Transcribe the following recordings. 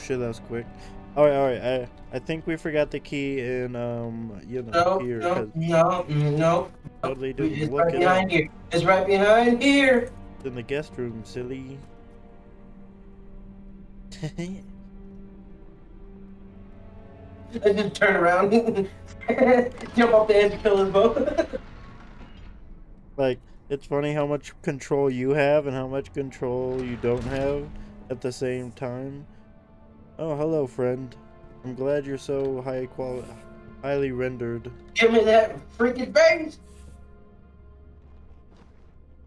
shit, that was quick. All right, all right. I I think we forgot the key in um you know No, here. no, no, no. Totally didn't It's look right it behind up. here. It's right behind here. in the guest room, silly. I just turn around, jump off the edge and kill us both. like it's funny how much control you have and how much control you don't have at the same time. Oh, hello, friend. I'm glad you're so high quality, highly rendered. Give me that freaking vase!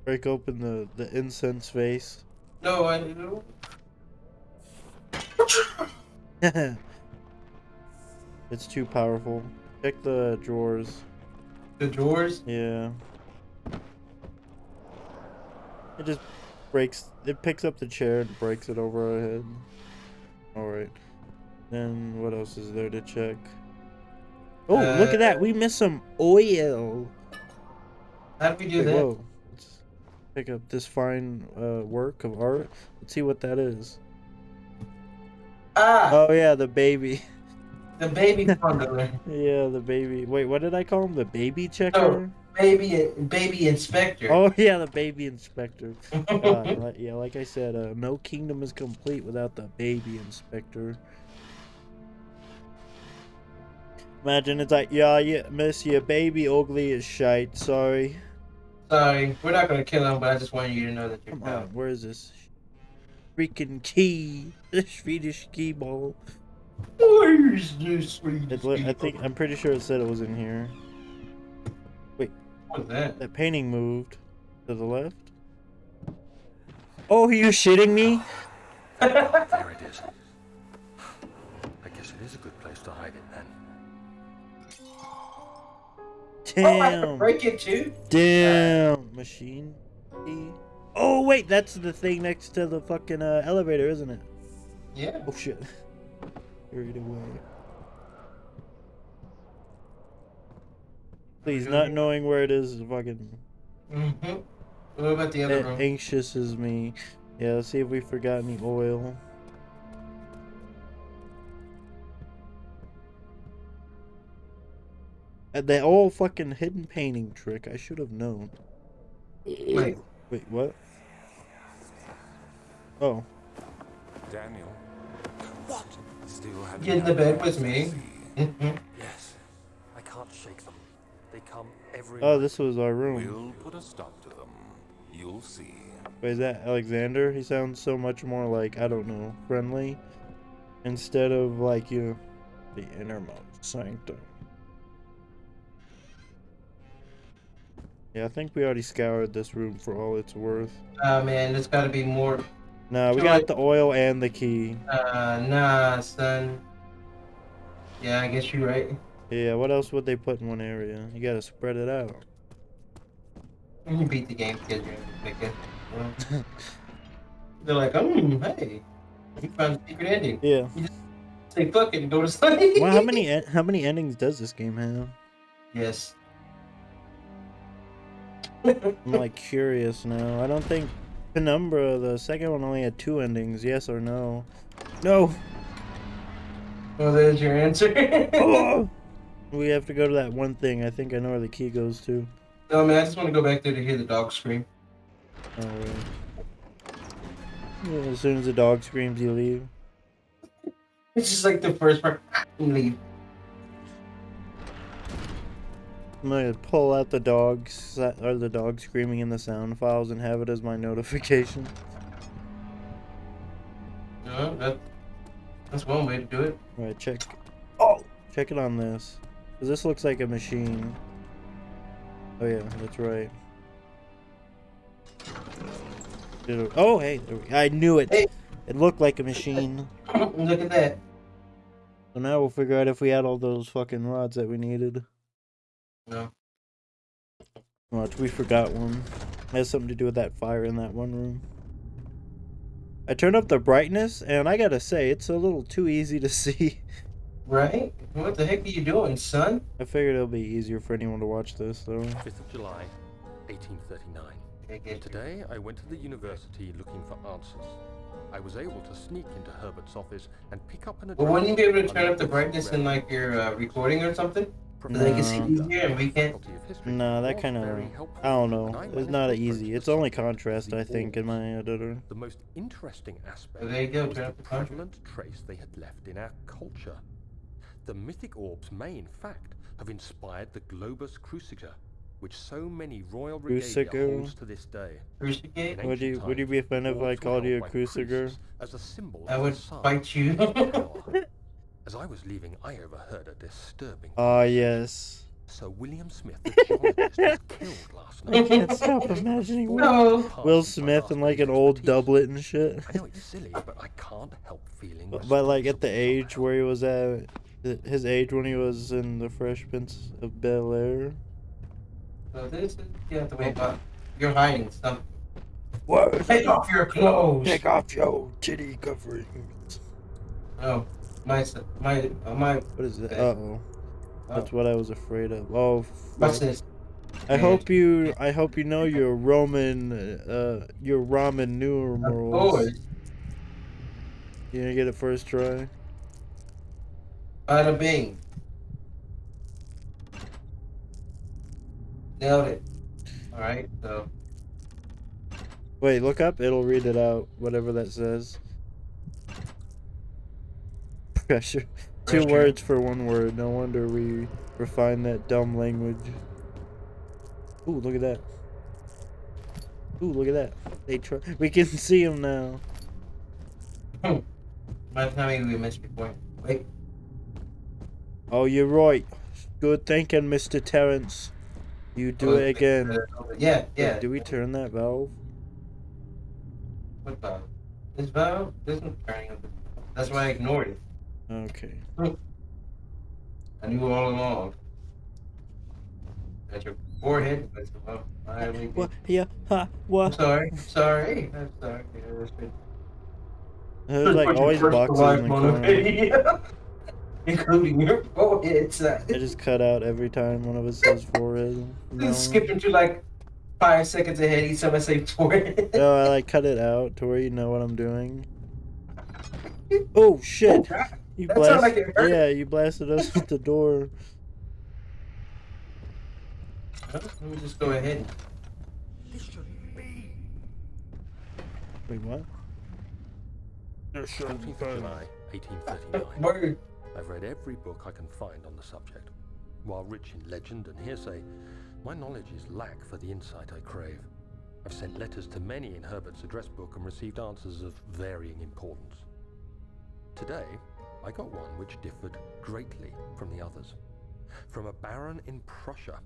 Break open the the incense vase. No, I don't. it's too powerful. Check the drawers. The drawers. Yeah. It just breaks. It picks up the chair and breaks it over our head. Alright. Then what else is there to check? Oh, look at that! We missed some oil! How do we do that? whoa. Let's pick up this fine uh, work of art. Let's see what that is. Ah, Oh, yeah, the baby. the baby bundler. yeah, the baby. Wait, what did I call him? The baby checker? Baby, baby inspector. Oh, yeah, the baby inspector. Uh, like- yeah, like I said, uh, no kingdom is complete without the baby inspector. Imagine it's like, yeah, yeah, miss, your baby ugly as shite. Sorry. Sorry, we're not gonna kill him, but I just want you to know that you're Come on, where is this? Freaking key. The Swedish key ball. Where's this sweet? It, li- I think I'm pretty sure it said it was in here. What's that? That painting moved to the left. Oh, are you shitting me? There it is. I guess it is a good place to hide it then. Oh, I can Damn. break it too. Damn. Machine. Oh wait, that's the thing next to the fucking uh, elevator, isn't it? Yeah. Oh shit. Carried away. Please, not knowing where it is is fucking Mm-hmm. What about the other a- room? anxious as me. Yeah, let's see if we forgot any oil. Uh, They all fucking hidden painting trick. I should have known. Wait. Wait, what? Oh, Daniel. What? Still Get in the bed with me. Yes. I can't shake them. They come every oh, this was our room. We'll put a stop to them. You'll see. Wait, is that Alexander? He sounds so much more like I don't know, friendly, instead of like you, the innermost sanctum. Yeah, I think we already scoured this room for all it's worth. Oh man, there's gotta be more. Nah, we got the oil and the key. Uh, nah, son. Yeah, I guess you're right. Yeah, what else would they put in one area? You gotta spread it out. You beat the game because you're it. They're like, um, hey, you found a secret ending. Yeah. Say fuck it and go to sleep. Well, how many how many endings does this game have? Yes. I'm like curious now. I don't think Penumbra, the second one, only had two endings. Yes or no? No. Well, there's your answer. Oh! We have to go to that one thing. I think I know where the key goes to. no, man, I just want to go back there to hear the dog scream. Oh, yeah, as soon as the dog screams, you leave. It's just like the first part. Leave. I'm gonna pull out the dogs or the dog screaming in the sound files and have it as my notification. No, that, that's one way to do it. Right, check. Oh, check it on this. Cause this looks like a machine. Oh yeah, that's right. Oh hey, there we- I knew it. Hey. It looked like a machine. Look at that. So now we'll figure out if we had all those fucking rods that we needed. No. Watch, we forgot one. It has something to do with that fire in that one room. I turned up the brightness, and I gotta say, it's a little too easy to see. Right? What the heck are you doing, son? I figured it'll be easier for anyone to watch this, though. 5th of July, 1839. They. Today, I went to the university looking for answers. I was able to sneak into Herbert's office and pick up an But address. wouldn't you be able to turn up the brightness in like your uh, recording or something? So they can see here and we can't. Faculty No, that kind of. I don't know. It's not easy. It's only contrast, I think, in my editor. The most interesting aspect there you go, was turn the up the contrast. prevalent trace they had left in our culture. The mythic orbs may, in fact, have inspired the Globus Cruciger, which so many royal regalia Cruciger? holds to this day. Crucifix? In Would you ancient would you times, be offended if I called you a cruciger? As a symbol I would the sun fight you. As I was leaving, I overheard a disturbing. Ah, yes. Sir William Smith, the was killed last night. I can't stop imagining Will, No. Will Smith in like an old doublet and shit. I know it's silly, but I can't help feeling. But, but like at the age where he was at, th- his age when he was in the Fresh Prince of Bel Air. So this is, you have to wait about. You're hiding something. What? Take off your clothes. Take off your titty coverings. Oh, my, my, uh, my. What is that? Uh oh. That's what I was afraid of. Oh, What's this? I hope you. I hope you know your Roman, uh, your ramen Of numerals. course. You gonna get it first try? Bada bing. Nailed it. Alright, so. Wait, look up. It'll read it out. Whatever that says. Pressure. Two Pressure. words for one word. No wonder we refine that dumb language. Ooh, look at that. Ooh, look at that. They try. We can see him now. Hmm. By the time we missed your point. Wait. Oh, you're right. Good thinking, Mr. Terrence. You do Oh, it again. Yeah, yeah. Do we turn that valve? What valve? This valve? One's turning up. That's why I ignored it. Okay. I knew all along. Got your forehead. That's well, I What? Yeah. Ha. I'm What? sorry. I'm sorry. I'm sorry. Yeah, that's good. There's like always boxes in the corner. video. Including your forehead. son. I just cut out every time one of us says forehead. No. Just skipping to like five seconds ahead each time I say forehead. No, I like cut it out to where you know what I'm doing. Oh shit! Oh, you That sounded like it hurt. Yeah, you blasted us with the door. Let me just go ahead. This shouldn't be. Wait, what? 14th of July, 1839. Word. I've read every book I can find on the subject. While rich in legend and hearsay, my knowledge is lack for the insight I crave. I've sent letters to many in Herbert's address book and received answers of varying importance. Today, I got one which differed greatly from the others. From a baron in Prussia.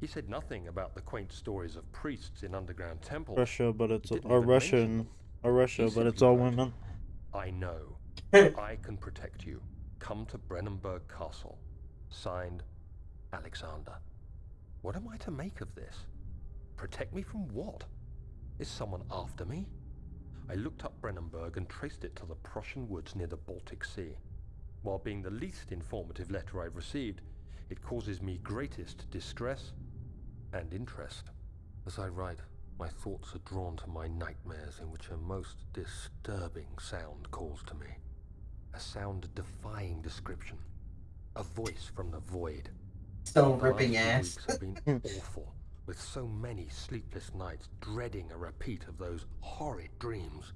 He said nothing about the quaint stories of priests in underground temples. Russia, but it's or even Russian, or Russia, but it's all women. I know. I can protect you. Come to Brennenburg Castle. Signed, Alexander. What am I to make of this? Protect me from what? Is someone after me? I looked up Brennenburg and traced it to the Prussian woods near the Baltic Sea. While being the least informative letter I've received, it causes me greatest distress and interest. As I write, my thoughts are drawn to my nightmares in which a most disturbing sound calls to me. A sound defying description. A voice from the void. Stone The ripping last few ass. weeks have been awful, with so many sleepless nights dreading a repeat of those horrid dreams.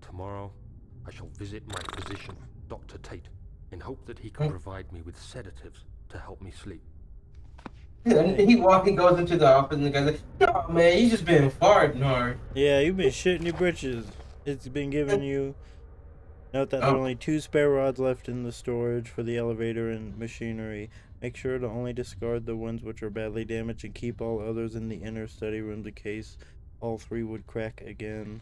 Tomorrow, I shall visit my physician, Dr. Tate, in hope that he can Hmm. provide me with sedatives to help me sleep. And he walking goes into the office and the guy's like, "No, man, you just been farting hard." Yeah, you've been shitting your britches. It's been giving you. Note that there are Oh. only two spare rods left in the storage for the elevator and machinery. Make sure to only discard the ones which are badly damaged and keep all others in the inner study room in case all three would crack again.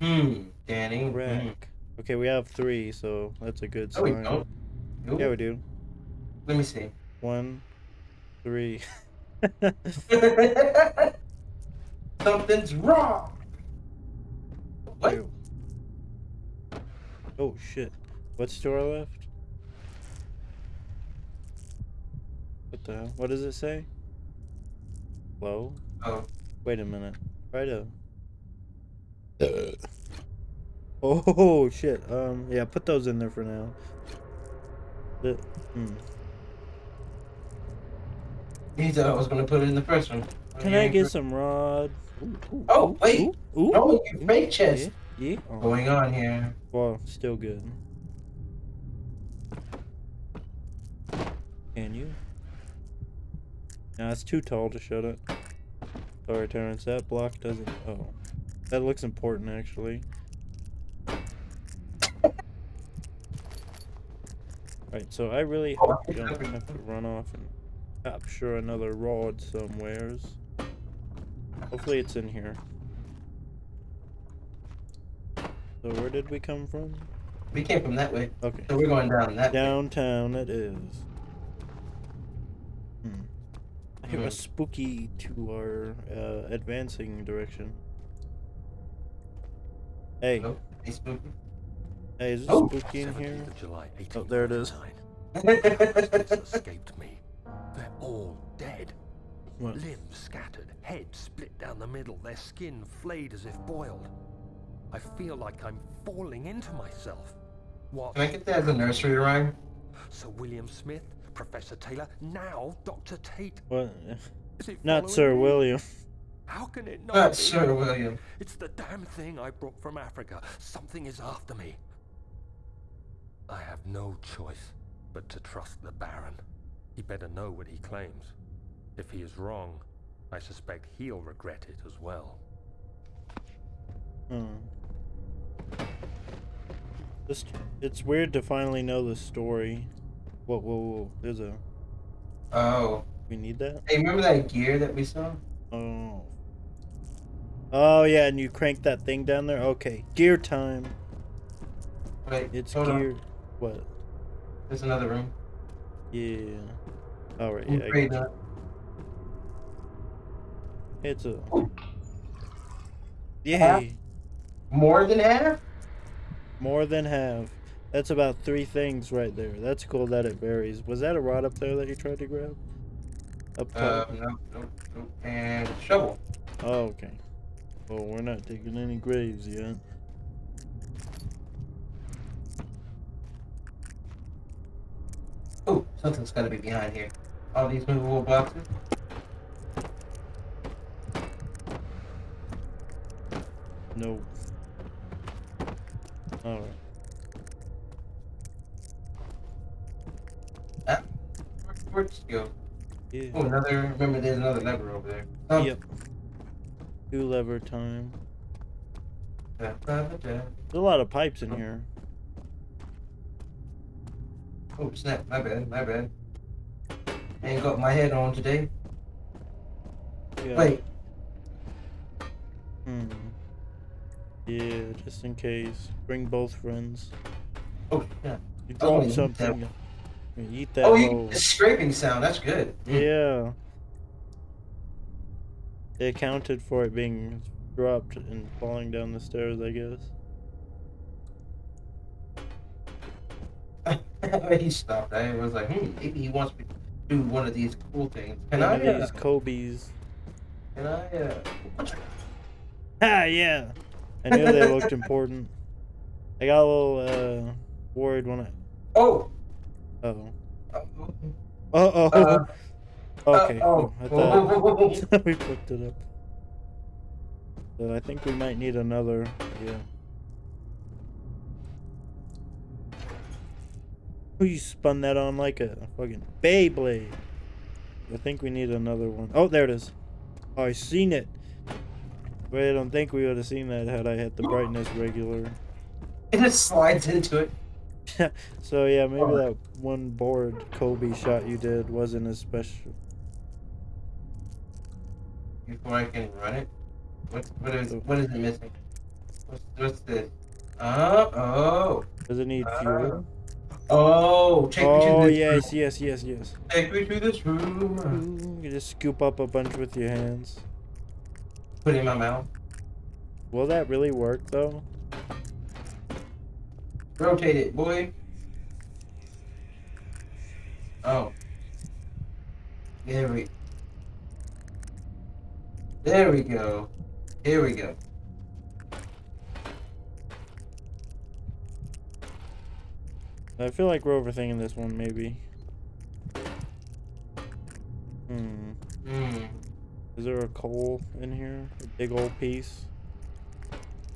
Hmm, Danny. hmm. Crack. Okay, we have three, so that's a good sign. No, we. Nope. Yeah, we do. Let me see. One, three. Something's wrong. What? Ew. Oh shit. What's to our left? What the hell? What does it say? Low? Oh, Wait a minute. Try to. Oh shit. Um. Yeah. Put those in there for now. The, hmm. He thought I was gonna put it in the first one. Can I get some rod? Ooh, ooh, Oh, wait. Ooh, ooh, No, you ooh, fake chest. Yeah. Yeah. Oh, going on here? well, still good. Can you? No, it's too tall to shut it. Sorry, Terrence. That block doesn't. Oh, that looks important actually. Right, so I really Oh, hope you don't have to run off and capture another rod somewheres. Hopefully it's in here. So where did we come from? We came from that way, Okay. so we're going down that way. Downtown it is. Hmm. I hear a Mhm. spooky to our uh, advancing direction. Hey, Nope. Hey, spooky. hey, is it Oh. spooky in here? 17th of July, Oh, there it is. 1899. Monsters escaped me. They're all dead. What? Limbs scattered, heads split down the middle, their skin flayed as if boiled. I feel like I'm falling into myself. What? Can I get that as a nursery rhyme? Sir William Smith, Professor Taylor, now Dr. Tate. What? Is it Not Sir me? William. How can it not Not be? Sir William. It's the damn thing I brought from Africa. Something is after me. I have no choice but to trust the Baron. He better know what he claims. If he is wrong, I suspect he'll regret it as well. Hmm. This, it's weird to finally know the story. Whoa, whoa, whoa. There's a. Oh. We need that? Hey, remember that gear that we saw? Oh. Oh, yeah, and you crank that thing down there? Okay. Gear time. Wait, It's hold on. gear. What? There's another room. Yeah. Alright, yeah. I got It's a. Yay! More than half? More than half. That's about three things right there. That's cool that it varies. Was that a rod up there that you tried to grab? Up Uh, top? no, no, no. And shovel. oh, okay. Well, we're not digging any graves yet. Oh, something's gotta be behind here. All these movable boxes. No. Alright. Ah, where- where'd it go? Yeah. Oh, another. Remember, there's another lever over there. Oh, Yep. Two lever time. da, da, da, da. There's a lot of pipes in here. Oh, snap. My bad. My bad. Ain't got my head on today. Yeah. Wait. Hmm. Yeah, just in case. Bring both friends. Oh, yeah. You Oh, drop eat something. that. you Eat that Oh, you, the scraping sound. That's good. Mm. Yeah. They accounted for it being dropped and falling down the stairs, I guess. he stopped. I was like, hmm, maybe he wants me to do one of these cool things. Can One I? of Uh, these Kobe's. can I? Uh, Ah, yeah. I knew they looked important. I got a little uh, worried when I. oh. Oh. Uh, Uh oh. uh, okay. oh. I thought we picked it up. So I think we might need another. Yeah. Oh, you spun that on like a fucking Beyblade. I think we need another one. Oh, there it is. Oh, I seen it. But I don't think we would have seen that had I had the brightness regular. it just slides into it. So yeah, maybe Oh. that one board Kobe shot you did wasn't as special. before I can run it. What what is what is it missing? What's, what's this? Uh, oh Does it need fuel? oh take me Oh to this yes, yes, yes, yes. room. Take me to this room. You just scoop up a bunch with your hands. Put it in my mouth. Will that really work though? Rotate it, boy. Oh. There we. There we go. Here we go. I feel like we're overthinking this one, maybe. Hmm. Hmm. Is there a coal in here? A big old piece?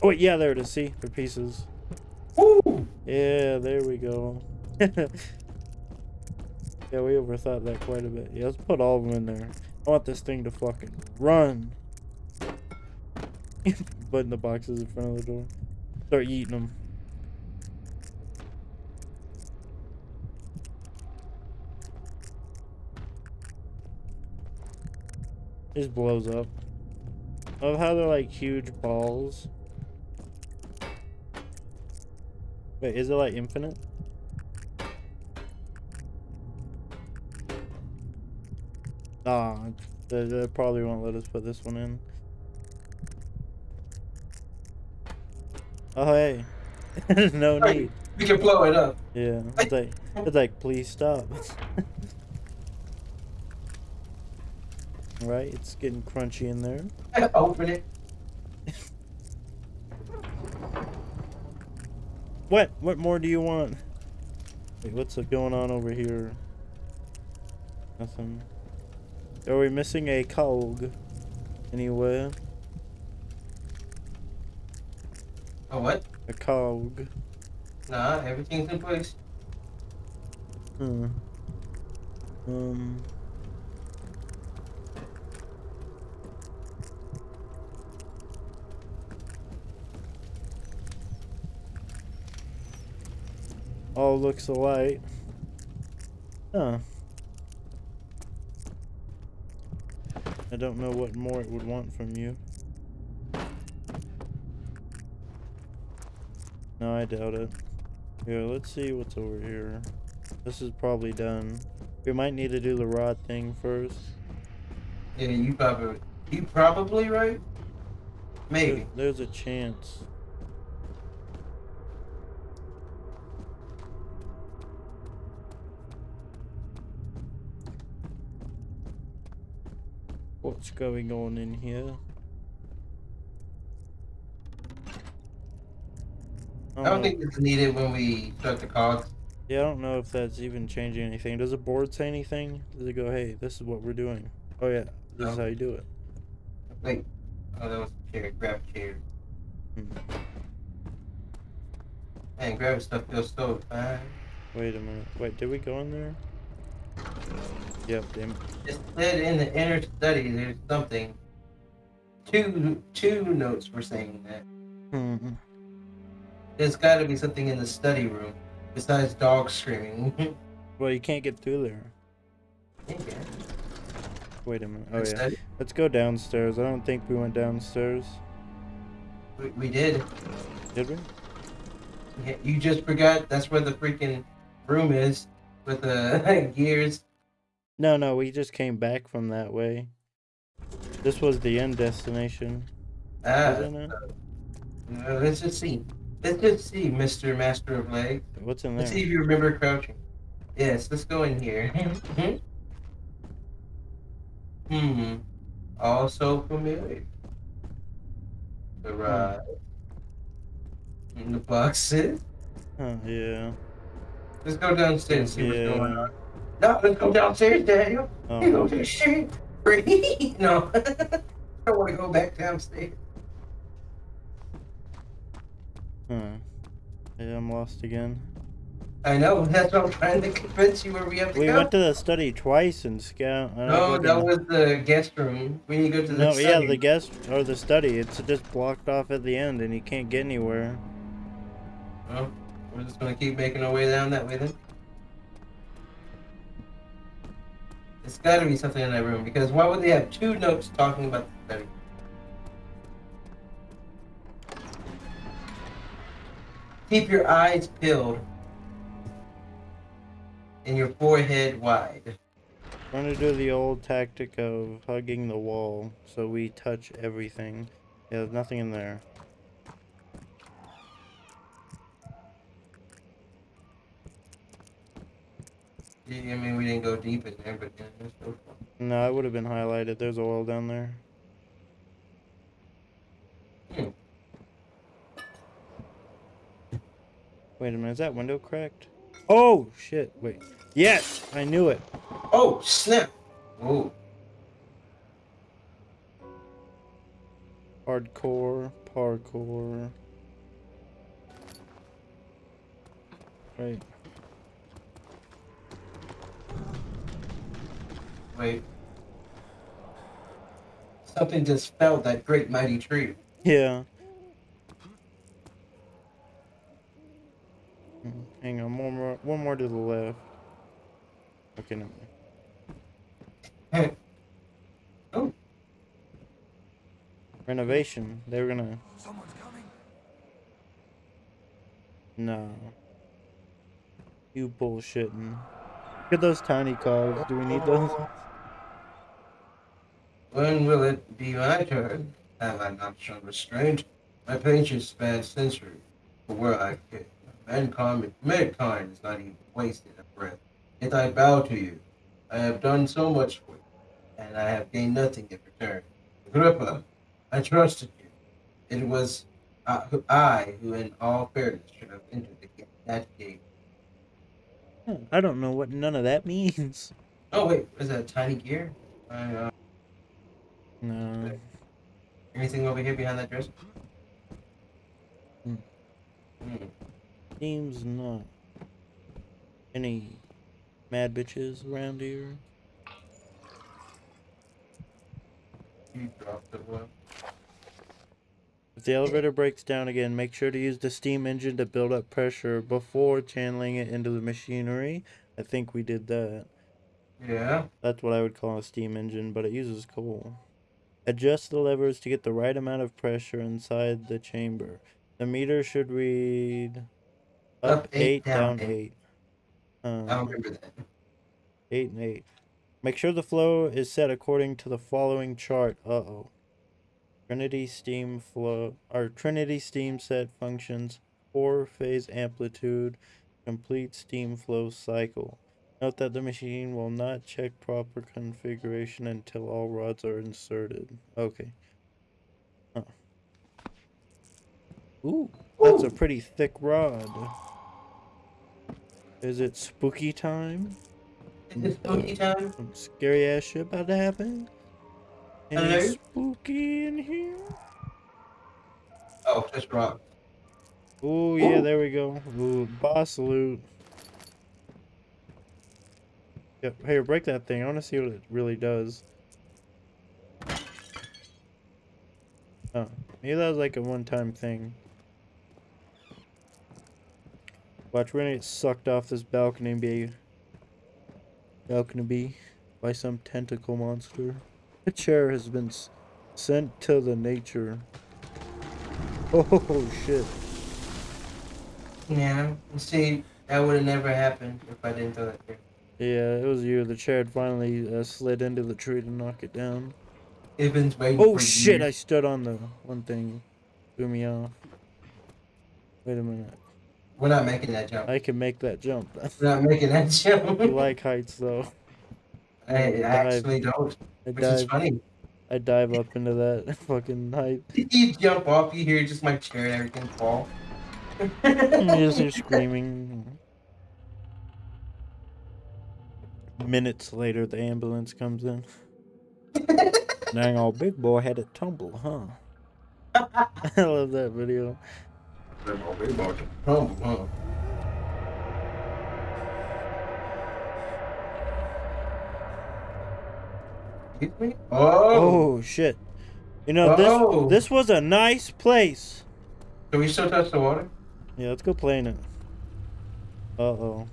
Oh, wait, yeah, there it is. See? They're pieces. Woo! Yeah, there we go. yeah, we overthought that quite a bit. Yeah, let's put all of them in there. I want this thing to fucking run. Putting the boxes in front of the door. Start eating them. Just blows up. Love how they're like huge balls. Wait, is it like infinite? Nah, they, they probably won't let us put this one in. Oh hey, no need. We can blow it up. Yeah, it's like it's like please stop. right, it's getting crunchy in there. Open it. What? What more do you want? Wait, what's going on over here? Nothing. Are we missing a cog? Anywhere? Oh, what? A cog. Nah, everything's in place. Hmm. Um. All looks alike. Huh. I don't know what more it would want from you. No, I doubt it. Yeah, let's see what's over here. This is probably done. We might need to do the rod thing first. Yeah, you probably, you probably right. Maybe. There- there's a chance. Going on in here? I don't think it's needed when we start the cogs. Yeah, I don't know if that's even changing anything. Does the board say anything? Does it go, hey, this is what we're doing? Oh yeah, this is how you do it. Wait. Oh, that was a chair. Grab a chair. Hmm. Man, grab stuff feels so fine. Wait a minute. Wait, did we go in there? Yep, damn. It said in the inner study there's something. Two two notes were saying that. Hmm. There's got to be something in the study room besides dogs screaming. Well, you can't get through there. Okay. Wait a minute. Oh The yeah. study- Let's go downstairs. I don't think we went downstairs. We, we did. Did we? Yeah, You just forgot that's where the freaking room is with the gears. No, no, we just came back from that way. This was the end destination, Ah, wasn't uh, let's just see. Let's just see, Mr. Master of Legs. What's in there? Let's see if you remember crouching. Yes, let's go in here. hmm. Also familiar. The ride. And the boxes. Huh, yeah. Let's go downstairs and see what's going on. No, let's go downstairs, Daniel. Oh. You go Oh, to the shit. No. I want to go back downstairs. Hmm. Yeah, I'm lost again. I know. That's what I'm trying to convince you where we have to We go. We went to the study twice and scout. Don't no, that was the guest room. We need to go to the study. No, yeah, the guest or the study. It's just blocked off at the end, and you can't get anywhere. Well, we're just gonna keep making our way down that way then. It's gotta be something in that room because why would they have two notes talking about the study? Keep your eyes peeled and your forehead wide. Going to do the old tactic of hugging the wall, so we touch everything. Yeah, there's nothing in there. I mean, we didn't go deep in there, but yeah, there's no fun. No, it would have been highlighted. There's oil down there. Hmm. Wait a minute, is that window cracked? Oh, shit, wait. Yes, I knew it. Oh, snap. Ooh. Hardcore, parkour. Right. Wait. Something just fell that great mighty tree. Yeah. Mm, Hang on, one more, one more to the left. Okay, no. Hey. oh, Renovation. They were gonna. Someone's coming. No. You bullshitting. Look at those tiny cogs. Do we need those? When will it be my turn? Have I not shown restraint? My patience spans centuries. For where I fit, mankind, mankind is not even wasted a breath. Yet I bow to you. I have done so much for you, and I have gained nothing in return. Agrippa, I trusted you. It was I, who- in all fairness, should have entered the, ga- that gate. Hmm, I don't know what none of that means. Oh wait, is that a tiny gear? I, uh, No. anything over here behind that dresser? Hmm. Hmm. Seems not. Any mad bitches around here? You dropped the one. If the elevator breaks down again, make sure to use the steam engine to build up pressure before channeling it into the machinery. I think we did that. Yeah. That's what I would call a steam engine, but it uses coal. Adjust the levers to get the right amount of pressure inside the chamber. The meter should read up, Up, eight, eight, down, eight. eight. I Um, don't remember that. Eight and eight. Make sure the flow is set according to the following chart. Uh oh. Trinity steam flow or Trinity steam set functions four phase amplitude complete steam flow cycle. Note that the machine will not check proper configuration until all rods are inserted. Okay. Huh. Ooh, that's a pretty thick rod. Is it spooky time? Is it spooky time? Some scary ass shit about to happen. Hello? spooky in here. Oh, just rock. Oh yeah, Ooh. there we go. Ooh, boss loot. Yep. Hey, break that thing. I want to see what it really does. Oh, maybe that was like a one-time thing. Watch, we're gonna get sucked off this balcony be balcony be by some tentacle monster. The chair has been sent to the nature. Oh shit. Yeah. See, that would have never happened if I didn't throw that there. Yeah, it was you. The chair had finally uh, slid into the tree to knock it down. It's waiting Oh shit! I stood on the one thing. Threw me off. Wait a minute. We're not making that jump. I can make that jump. We're not making that jump. I like heights though. I, I dive. actually don't, I which is funny. I dive up into that fucking height. You jump off, you hear just my chair and everything fall. You just hear screaming. Minutes later, the ambulance comes in. Dang, old big boy had a tumble, huh? I love that video. Oh, huh. Excuse me? Oh. Oh shit! You know this. Oh. This was a nice place. Can we still touch the water? Yeah, let's go play in it. Uh oh.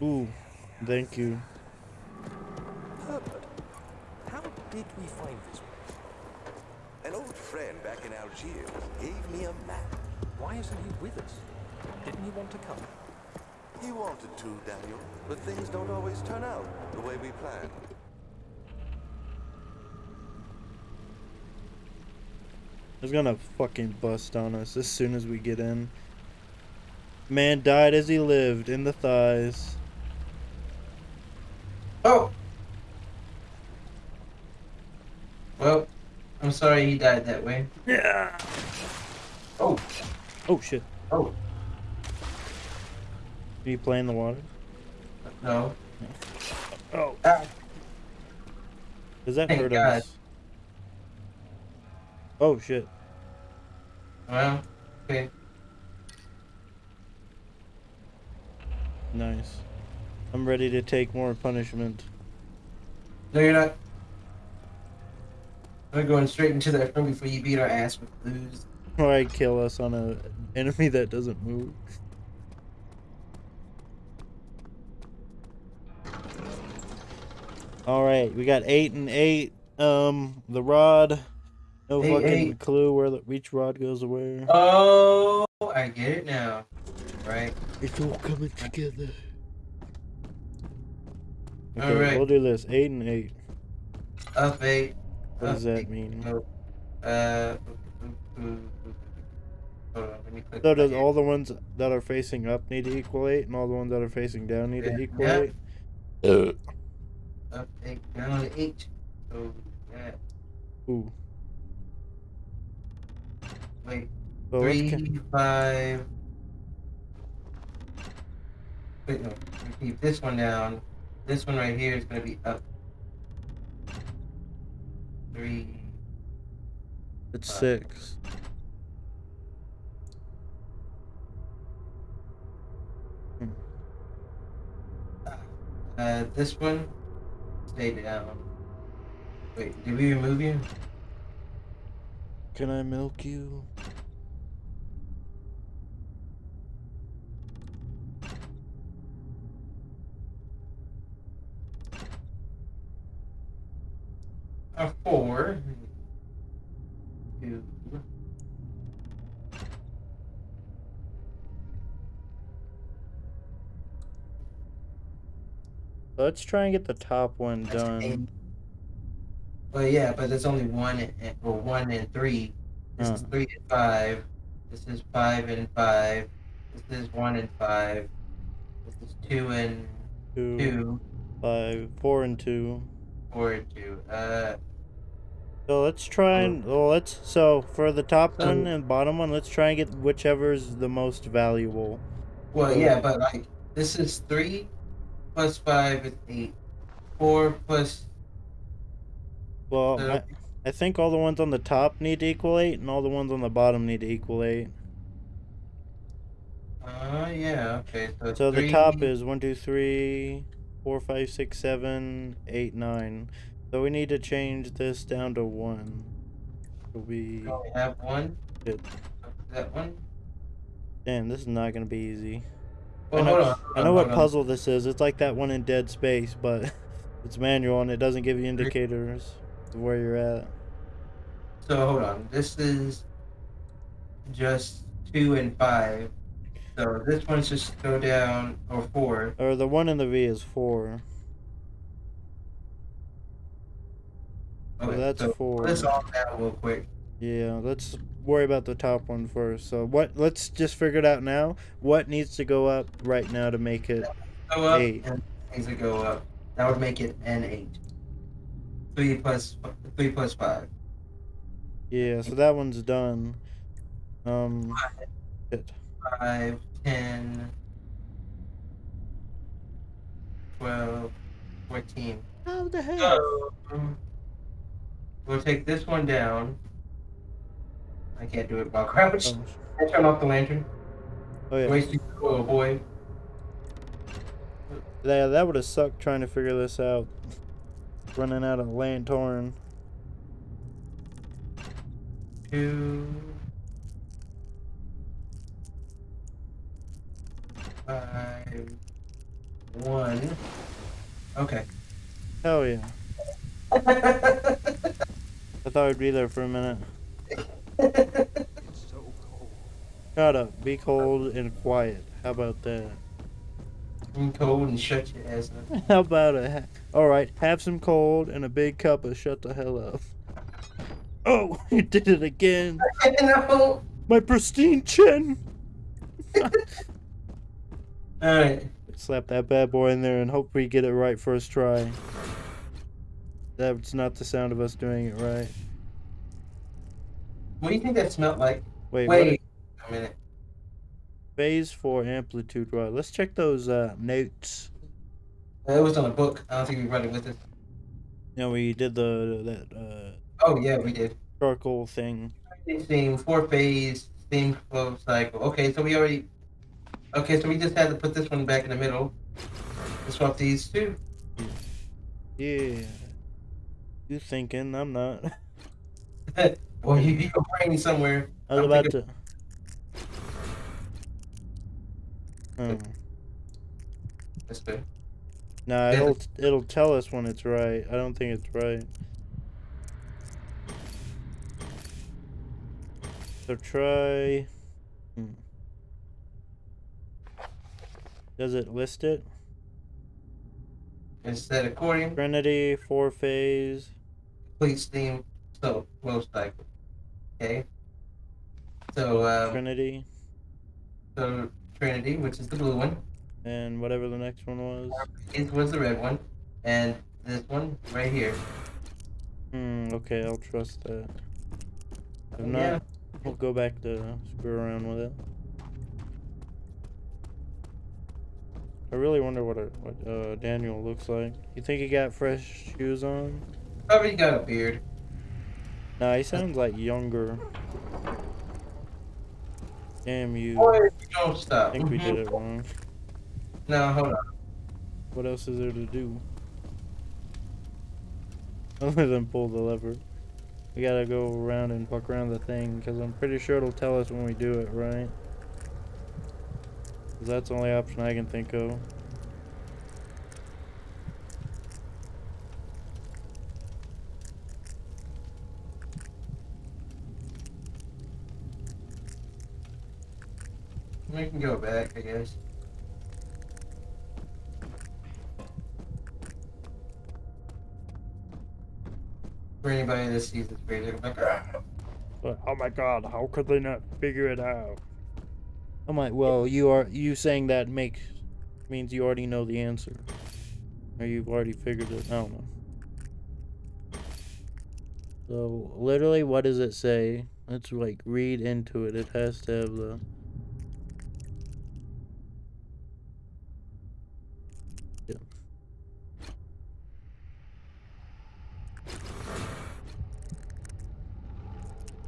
Ooh, thank you. Herbert, how did we find this place? An old friend back in Algiers gave me a map. Why isn't he with us? Didn't he want to come? He wanted to, Daniel, but things don't always turn out the way we planned. It's gonna fucking bust on us as soon as we get in. Man died as he lived in the thighs. Oh! Well, I'm sorry he died that way. Yeah. Oh, Oh shit. oh. Can you play in the water? No. Oh. Ah, Does that Thank hurt God. us? Oh shit. well, okay. Nice. I'm ready to take more punishment. No, you're not. We're going straight into that room before you beat our ass with blues. Why kill us on a enemy that doesn't move? All right, we got eight and eight. Um, the rod. No Eight, fucking eight. clue where the each rod goes where. Oh, I get it now. Right. It's all coming together. All Okay, right. we'll do this. Eight and eight. Up eight. What does up that mean? No. Uh. Hold on, let So does all the ones that are facing up need to equal eight, and all the ones that are facing down need Yeah. to equal Yeah. eight? Uh. Up eight, down eight. So, yeah. Ooh. Wait, So three, ca- five. Wait, no. We keep this one down. This one right here is gonna be up. Three. it's five. six. Uh, this one. Stay down. Wait, did we remove you? Can I milk you? A four. Two. Let's try and get the top one done. Well, yeah, but there's only one and or one and three. This is three and five. This is five and five. This is one and five. This is two and Two, two. five, four, and two. Four and two. Uh, So let's try and well, let's so for the top So- one and bottom one, let's try and get whichever's the most valuable. well, yeah, but like this is three plus five is eight. Four plus. Well, I, I think all the ones on the top need to equal eight, and all the ones on the bottom need to equal eight. Uh, yeah. Okay. So, So the top is one, two, three, four, five, six, seven, eight, nine. So we need to change this down to one. It'll be We only have one. Good. That one. damn. This is not gonna be easy. Well, I know, hold on. hold I on, know what hold on. Um, puzzle this is. It's like that one in Dead Space, but it's manual and it doesn't give you indicators of where you're at. So hold on. This is just two and five. So this one's just go down or four. Or the one in the V is four. So Okay, that's so four. Let's all down real quick. Yeah, let's worry about the top one first. So what? Let's just figure it out now. What needs to go up right now to make it? Go Eight. things that go up. That would make it an eight. Three plus three plus five. Yeah, so that one's done. Um, five, shit. Five, ten, twelve, fourteen. How the hell? So we'll take this one down. I can't do it while crouched. Oh, I turn off the lantern. oh yeah. Wasting oil, boy. Yeah, that would have sucked trying to figure this out. Running out of lantern. Two. Five. One. Okay. Hell yeah. I thought I'd be there for a minute. It's so cold. Shut up. Be cold and quiet. How about that? I'm cold and shut your ass up. How about a? Ha- All right, have some cold and a big cup of shut the hell up. Oh, you did it again. no. My pristine chin. Alright. Slap that bad boy in there and hope we get it right first try. That's not the sound of us doing it right. What do you think that smelled like? Wait, Wait a minute. Phase four amplitude right. Let's check those uh, notes. It was on a book. I don't think we read it with us. You know, we did the that uh, Oh yeah, we did. charcoal thing. Steam four phase steam flow cycle. Okay, so we already. Okay, so we just had to put this one back in the middle. And swap these two. Yeah. You thinking? I'm not. Well, you brain somewhere. I was I'm about to. Oh. That's. Nah, Yeah, it'll it'll tell us when it's right. I don't think it's right. So try. Hmm. Does it list it? Instead of according Trinity four phase. complete steam so flow cycle. Okay. So um, Trinity so Trinity, which is the blue one, and whatever the next one was. it was the red one, and this one right here. Hmm. Okay, I'll trust that. If not, Yeah. we'll go back to screw around with it. I really wonder what a, what uh, Daniel looks like. You think he got fresh shoes on? Probably got a beard. Nah, he sounds like younger. Damn you! Boy, don't stop. I think we mm-hmm. did it wrong. No, hold on. What else is there to do? Other than pull the lever. We gotta go around and fuck around the thing, because I'm pretty sure it'll tell us when we do it, right? 'Cause that's the only option I can think of. We can go back, I guess. For anybody that sees this video, they're like, "Ah." But, oh my god, how could they not figure it out? I'm like, well, you are you saying that makes means you already know the answer, or you've already figured it. I don't know. So literally, what does it say? Let's like read into it. It has to have the.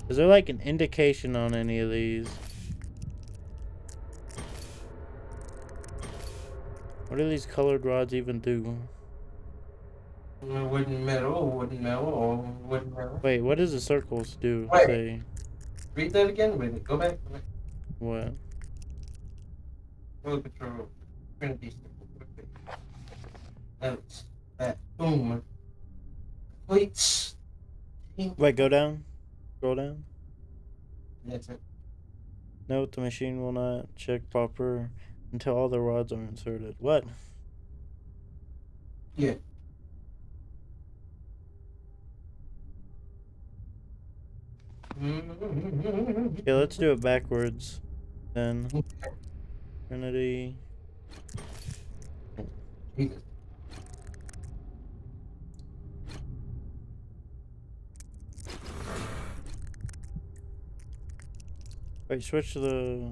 Is there like an indication on any of these? What do these colored rods even do? wooden metal, wooden metal, or wooden metal. Wait, what does the circles do? Wait. Say Read that again with it. Go back. Go back. what? Road patrol. Trinity. Notes. That. Boom. Plates. Wait, go down. Scroll down. That's it. Note the machine will not check proper until all the rods are inserted. What? Yeah. Yeah, let's do it backwards. Then Trinity. Jesus. Wait, switch to the.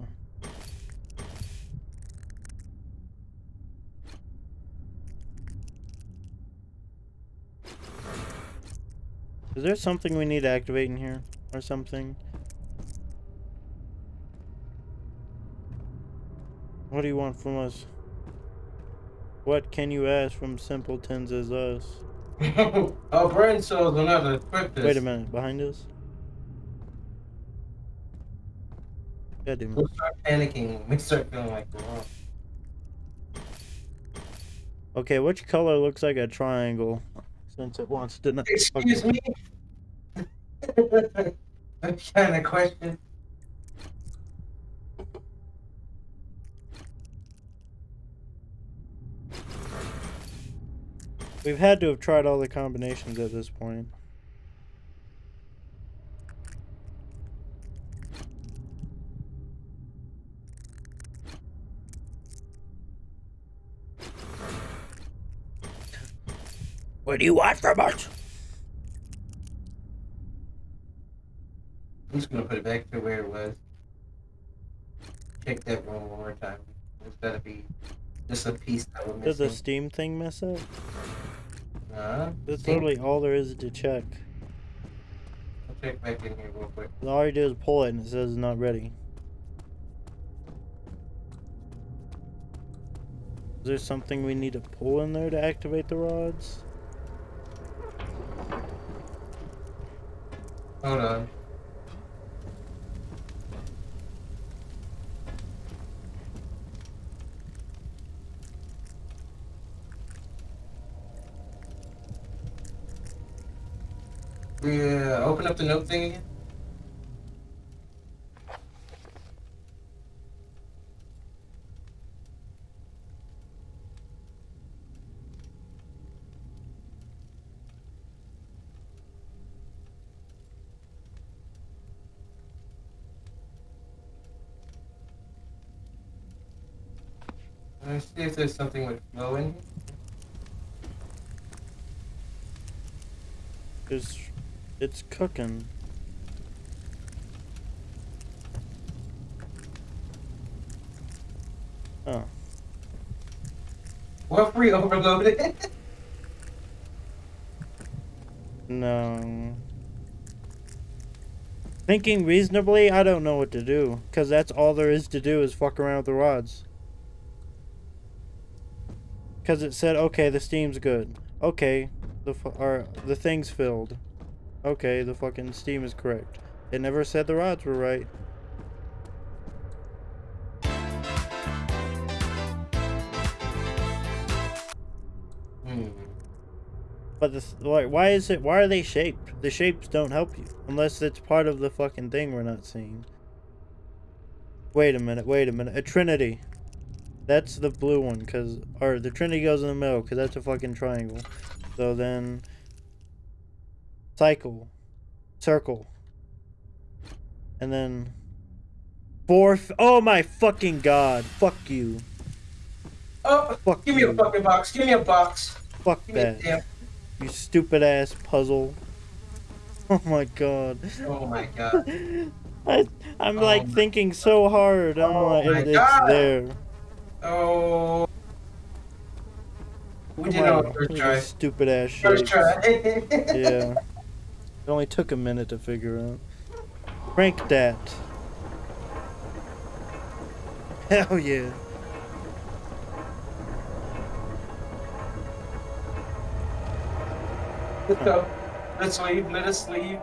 Is there something we need to activate in here? Or something? What do you want from us? What can you ask from simpletons as us? Our oh, brain cells will not equip this. Wait a minute, behind us? God damn it. We'll start panicking we start feeling like. Okay, which color looks like a triangle? Since it wants to not. Excuse me? what kind of question? We've had to have tried all the combinations at this point. What do you want from us? I'm just gonna put it back to where it was. check that one more time. There's gotta be just a piece that we're Did the. Steam thing mess up? Uh, That's Steam- literally all there is to check. I'll check back in here real quick. All you do is pull it and it says not ready. Is there something we need to pull in there to activate the rods? Hold on. We uh, open up the note thing again. Let's see if there's something with flow in here. It's, it's cooking. Oh. What free overloaded? No. Thinking reasonably, I don't know what to do. Because that's all there is to do is fuck around with the rods. Because it said, okay, the steam's good. Okay, the or the thing's filled. Okay, the fucking steam is correct. It never said the rods were right. hmm. But the, th- why, why is it, why are they shaped? The shapes don't help you. Unless it's part of the fucking thing we're not seeing. Wait a minute, wait a minute. A trinity. That's the blue one, cause, or the trinity goes in the middle, cause that's a fucking triangle. So then, cycle, circle, and then, Fourth... oh my fucking god, fuck you, Oh, fuck give me a fucking box. Give me a box. fuck Give that. You stupid ass puzzle. Oh my god. Oh my god. I, I'm like Um, thinking so hard. I'm oh like, my it- it's God. there. Oh. We did Come it on, on first try. Stupid ass First shit. try. Yeah. It only took a minute to figure out. Rank that. Hell yeah. Let's go. Let's leave. Let us leave.